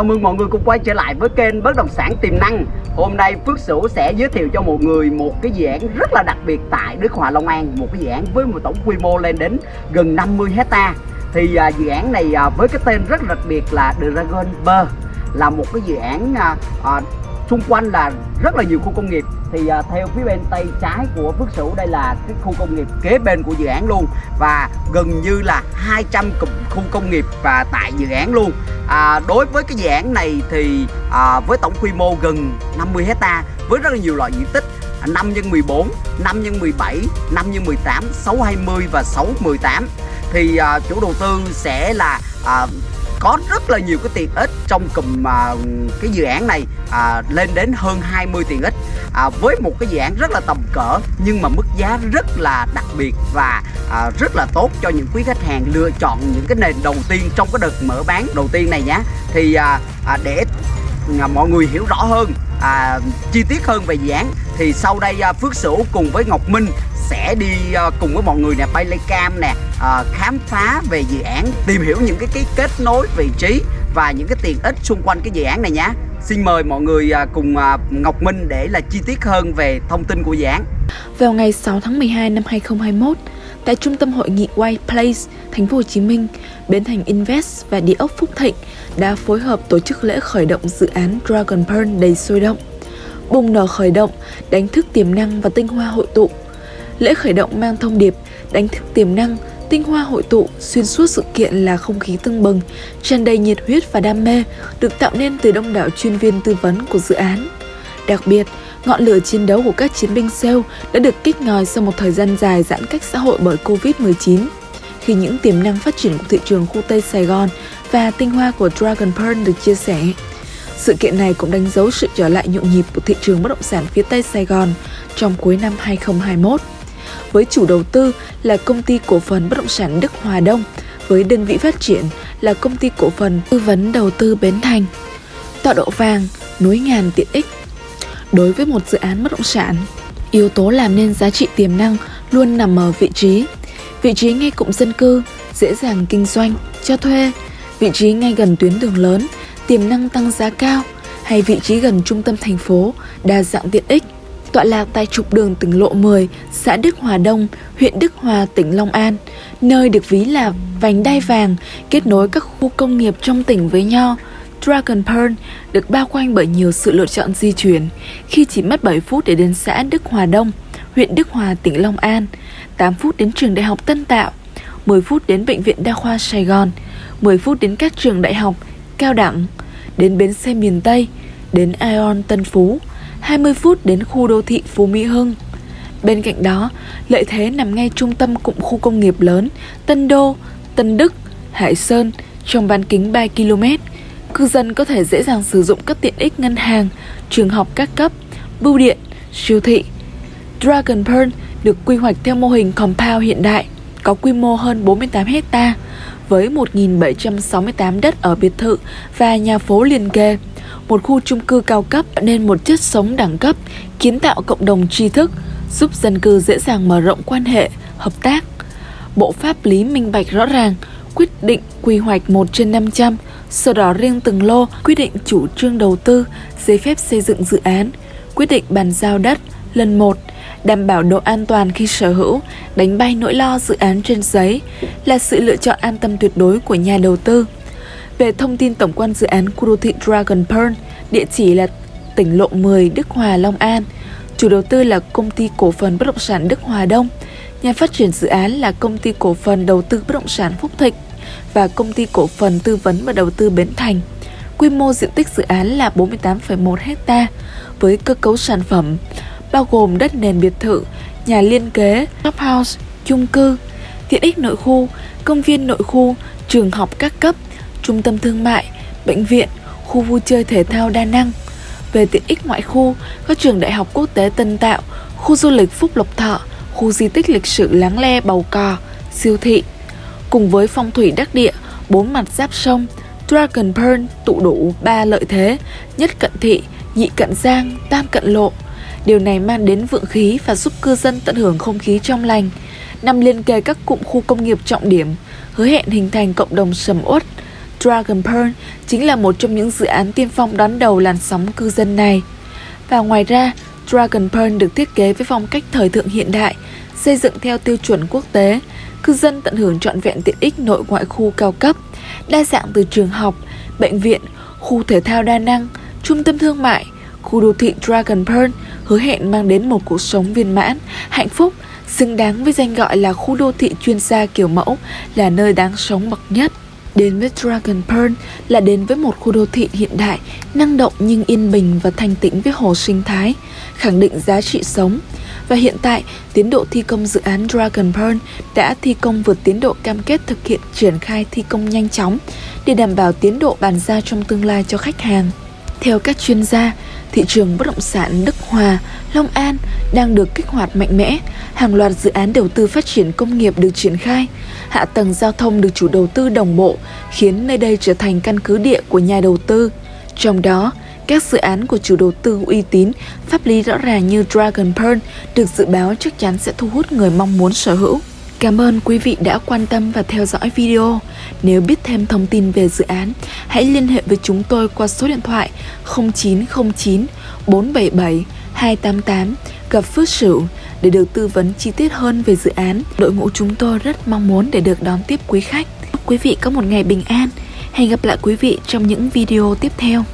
Chào mừng mọi người cùng quay trở lại với kênh Bất động sản tiềm năng. Hôm nay Phước Sửu sẽ giới thiệu cho một người một cái dự án rất là đặc biệt tại Đức Hòa Long An, một cái dự án với một tổng quy mô lên đến gần 50 hecta. Thì à, dự án này à, với cái tên rất đặc biệt là Dragon Ber là một cái dự án à, à, xung quanh là rất là nhiều khu công nghiệp thì à, theo phía bên tay trái của Phước Sửu đây là cái khu công nghiệp kế bên của dự án luôn. Và gần như là 200 cụm khu công nghiệp và tại dự án luôn. À, đối với cái dự án này thì à, với tổng quy mô gần 50 hecta với rất là nhiều loại diện tích 5 x 14, 5 x 17, 5 x 18, 6 20 và 6 18 thì à, chủ đầu tư sẽ là à, có rất là nhiều cái tiện ích trong cùm à, cái dự án này à, lên đến hơn 20 tiện ích. À, với một cái dự án rất là tầm cỡ nhưng mà mức giá rất là đặc biệt và à, rất là tốt cho những quý khách hàng lựa chọn những cái nền đầu tiên trong cái đợt mở bán đầu tiên này nhé thì à, à, để à, mọi người hiểu rõ hơn à, chi tiết hơn về dự án thì sau đây à, Phước Sửu cùng với Ngọc Minh sẽ đi ờ, cùng với mọi người nè bay cam nè à, khám phá về dự án tìm hiểu những cái, cái kết nối vị trí và những cái tiện ích xung quanh cái dự án này nhé Xin mời mọi người ờ, cùng Ngọc Minh để là chi tiết hơn về thông tin của dự án Vào ngày 6 tháng 12 năm 2021, tại trung tâm hội nghị White Place, thành phố Hồ Chí Minh, Bến Thành Invest và Địa ốc Phúc Thịnh đã phối hợp tổ chức lễ khởi động dự án Dragon Pearl đầy sôi động. Bùng nở khởi động, đánh thức tiềm năng và tinh hoa hội tụ. Lễ khởi động mang thông điệp đánh thức tiềm năng, tinh hoa hội tụ xuyên suốt sự kiện là không khí tưng bừng, tràn đầy nhiệt huyết và đam mê được tạo nên từ đông đảo chuyên viên tư vấn của dự án. Đặc biệt, ngọn lửa chiến đấu của các chiến binh SEAL đã được kích ngòi sau một thời gian dài giãn cách xã hội bởi Covid-19. Khi những tiềm năng phát triển của thị trường khu Tây Sài Gòn và tinh hoa của Dragon Pearl được chia sẻ. Sự kiện này cũng đánh dấu sự trở lại nhộn nhịp của thị trường bất động sản phía Tây Sài Gòn trong cuối năm 2021 với chủ đầu tư là công ty cổ phần bất động sản Đức Hòa Đông, với đơn vị phát triển là công ty cổ phần tư vấn đầu tư Bến Thành. Tọa độ vàng, núi ngàn tiện ích. Đối với một dự án bất động sản, yếu tố làm nên giá trị tiềm năng luôn nằm ở vị trí. Vị trí ngay cụm dân cư, dễ dàng kinh doanh, cho thuê, vị trí ngay gần tuyến đường lớn, tiềm năng tăng giá cao, hay vị trí gần trung tâm thành phố, đa dạng tiện ích tọa lạc tại trục đường tỉnh lộ 10, xã Đức Hòa Đông, huyện Đức Hòa, tỉnh Long An, nơi được ví là vành đai vàng kết nối các khu công nghiệp trong tỉnh với nhau. Dragon Pearl được bao quanh bởi nhiều sự lựa chọn di chuyển khi chỉ mất 7 phút để đến xã Đức Hòa Đông, huyện Đức Hòa, tỉnh Long An, 8 phút đến trường Đại học Tân Tạo, 10 phút đến Bệnh viện Đa khoa Sài Gòn, 10 phút đến các trường đại học, cao đẳng, đến bến xe miền Tây, đến Ion Tân Phú, 20 phút đến khu đô thị Phú Mỹ Hưng. Bên cạnh đó, lợi thế nằm ngay trung tâm cụm khu công nghiệp lớn Tân Đô, Tân Đức, Hải Sơn trong bán kính 3 km. Cư dân có thể dễ dàng sử dụng các tiện ích ngân hàng, trường học các cấp, bưu điện, siêu thị. Dragon Pearl được quy hoạch theo mô hình compound hiện đại, có quy mô hơn 48 hecta với 1.768 đất ở biệt thự và nhà phố liền kề một khu chung cư cao cấp nên một chất sống đẳng cấp, kiến tạo cộng đồng tri thức, giúp dân cư dễ dàng mở rộng quan hệ, hợp tác. Bộ pháp lý minh bạch rõ ràng, quyết định quy hoạch 1 trên 500, sau đó riêng từng lô, quyết định chủ trương đầu tư, giấy phép xây dựng dự án, quyết định bàn giao đất lần 1, đảm bảo độ an toàn khi sở hữu, đánh bay nỗi lo dự án trên giấy là sự lựa chọn an tâm tuyệt đối của nhà đầu tư. Về thông tin tổng quan dự án khu đô thị Dragon Pearl, địa chỉ là tỉnh lộ 10 Đức Hòa, Long An. Chủ đầu tư là công ty cổ phần bất động sản Đức Hòa Đông. Nhà phát triển dự án là công ty cổ phần đầu tư bất động sản Phúc Thịnh và công ty cổ phần tư vấn và đầu tư Bến Thành. Quy mô diện tích dự án là 48,1 ha với cơ cấu sản phẩm bao gồm đất nền biệt thự, nhà liên kế, shop house, chung cư, tiện ích nội khu, công viên nội khu, trường học các cấp, trung tâm thương mại, bệnh viện, khu vui chơi thể thao đa năng. Về tiện ích ngoại khu, các trường đại học quốc tế Tân Tạo, khu du lịch Phúc Lộc Thọ, khu di tích lịch sử Láng Le Bầu Cò, siêu thị. Cùng với phong thủy đắc địa, bốn mặt giáp sông, Dragon Pearl tụ đủ ba lợi thế, nhất cận thị, nhị cận giang, tam cận lộ. Điều này mang đến vượng khí và giúp cư dân tận hưởng không khí trong lành. Nằm liên kề các cụm khu công nghiệp trọng điểm, hứa hẹn hình thành cộng đồng sầm uất, Dragon Pearl chính là một trong những dự án tiên phong đón đầu làn sóng cư dân này. Và ngoài ra, Dragon Pearl được thiết kế với phong cách thời thượng hiện đại, xây dựng theo tiêu chuẩn quốc tế, cư dân tận hưởng trọn vẹn tiện ích nội ngoại khu cao cấp, đa dạng từ trường học, bệnh viện, khu thể thao đa năng, trung tâm thương mại, khu đô thị Dragon Pearl hứa hẹn mang đến một cuộc sống viên mãn, hạnh phúc, xứng đáng với danh gọi là khu đô thị chuyên gia kiểu mẫu, là nơi đáng sống bậc nhất. Đến với Dragon Pearl là đến với một khu đô thị hiện đại, năng động nhưng yên bình và thanh tĩnh với hồ sinh thái, khẳng định giá trị sống. Và hiện tại, tiến độ thi công dự án Dragon Pearl đã thi công vượt tiến độ cam kết thực hiện triển khai thi công nhanh chóng để đảm bảo tiến độ bàn giao trong tương lai cho khách hàng. Theo các chuyên gia, thị trường bất động sản Đức Hòa, Long An đang được kích hoạt mạnh mẽ, hàng loạt dự án đầu tư phát triển công nghiệp được triển khai, hạ tầng giao thông được chủ đầu tư đồng bộ, khiến nơi đây trở thành căn cứ địa của nhà đầu tư. Trong đó, các dự án của chủ đầu tư uy tín, pháp lý rõ ràng như Dragon Pearl được dự báo chắc chắn sẽ thu hút người mong muốn sở hữu. Cảm ơn quý vị đã quan tâm và theo dõi video. Nếu biết thêm thông tin về dự án, hãy liên hệ với chúng tôi qua số điện thoại 0909 477 288 gặp Phước Sửu để được tư vấn chi tiết hơn về dự án. Đội ngũ chúng tôi rất mong muốn để được đón tiếp quý khách. Quý vị có một ngày bình an. Hẹn gặp lại quý vị trong những video tiếp theo.